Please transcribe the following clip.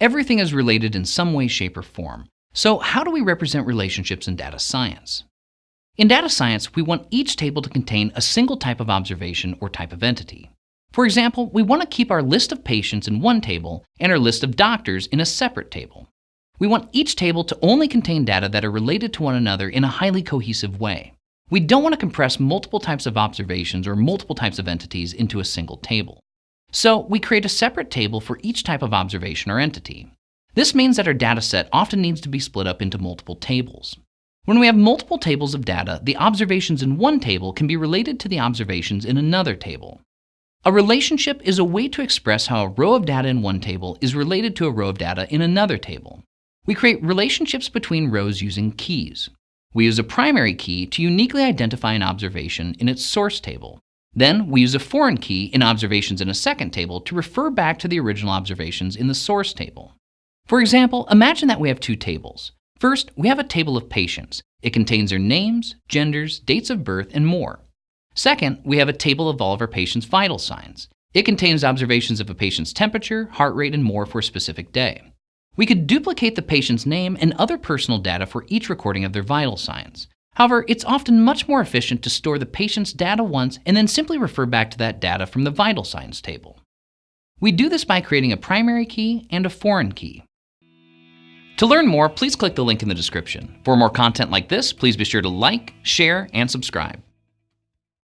Everything is related in some way, shape, or form. So how do we represent relationships in data science? In data science, we want each table to contain a single type of observation or type of entity. For example, we want to keep our list of patients in one table and our list of doctors in a separate table. We want each table to only contain data that are related to one another in a highly cohesive way. We don't want to compress multiple types of observations or multiple types of entities into a single table. So we create a separate table for each type of observation or entity. This means that our data set often needs to be split up into multiple tables. When we have multiple tables of data, the observations in one table can be related to the observations in another table. A relationship is a way to express how a row of data in one table is related to a row of data in another table. We create relationships between rows using keys. We use a primary key to uniquely identify an observation in its source table. Then we use a foreign key in observations in a second table to refer back to the original observations in the source table. For example, imagine that we have two tables. First, we have a table of patients. It contains their names, genders, dates of birth, and more. Second, we have a table of all of our patients' vital signs. It contains observations of a patient's temperature, heart rate, and more for a specific day. We could duplicate the patient's name and other personal data for each recording of their vital signs. However, it's often much more efficient to store the patient's data once and then simply refer back to that data from the vital signs table. We do this by creating a primary key and a foreign key. To learn more, please click the link in the description. For more content like this, please be sure to like, share, and subscribe.